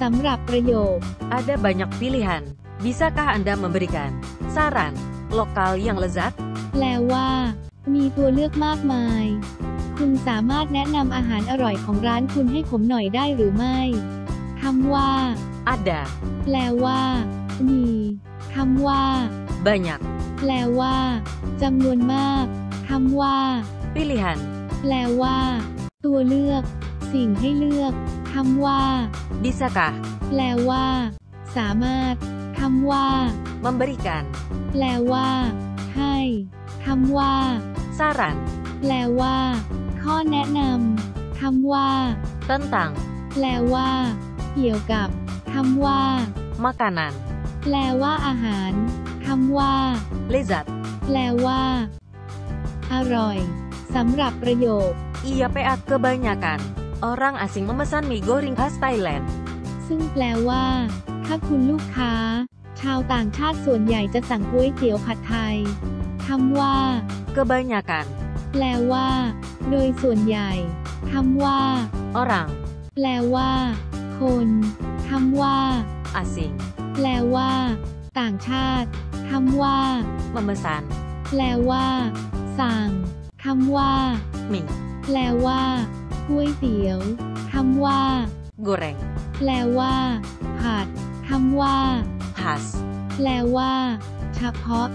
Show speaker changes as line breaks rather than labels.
สำหรับประโยค
Ada banyak pilihan. Bisakah Anda memberikan saran lokal yang lezat?
แปลว่า มีตัวเลือกมากมาย คุณสามารถแนะนำอาหารอร่อยของร้านคุณให้ผมหน่อยได้หรือไม่คำว่า
Ada
แปลว่า มีคำว่า
banyak
แปลว่าจำนวนมากคำว่า
pilihan.
แปลว่า ตัวเลือก สิ่งให้เลือก คำว่า
Bisakah
แปลว่า สามารถ คำว่า
memberikan
แปลว่า ให้คำว่า
saran
แปลว่า ข้อแนะนำคำว่า
tentang
แปลว่า เกี่ยวกับคำว่า
makanan
แปลว่าอาหารคำว่า
lezat?
แปลว่า อร่อยสำหรับประโยค
Iya PA kebanyakan. Orang asing memesan mie goreng khas Thailand.
ซึ่งแปลว่า ถ้าคุณลูกค้า ชาวต่างชาติส่วนใหญ่จะสั่งก๋วยเตี๋ยวผัดไทยคำว่า
Kebanyakan
แปลว่า โดยส่วนใหญ่คำว่า
orang
แปลว่า คนคำว่า
asing
แปลว่า ต่างชาติคำว่า
memesan
แปลว่า สั่งคำว่า
mie
แปลว่า ก๋วยเตี๋ยวคำว่า
goreng
แปลว่า ผัดคำว่า
khas
แปลว่า เฉพาะ